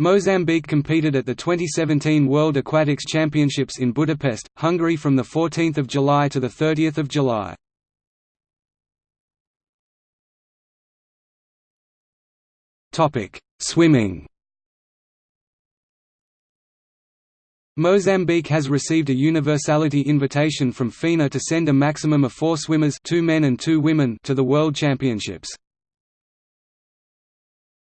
Mozambique competed at the 2017 World Aquatics Championships in Budapest, Hungary from 14 July to 30 July. Swimming Mozambique has received a universality invitation from FINA to send a maximum of four swimmers two men and two women to the World Championships.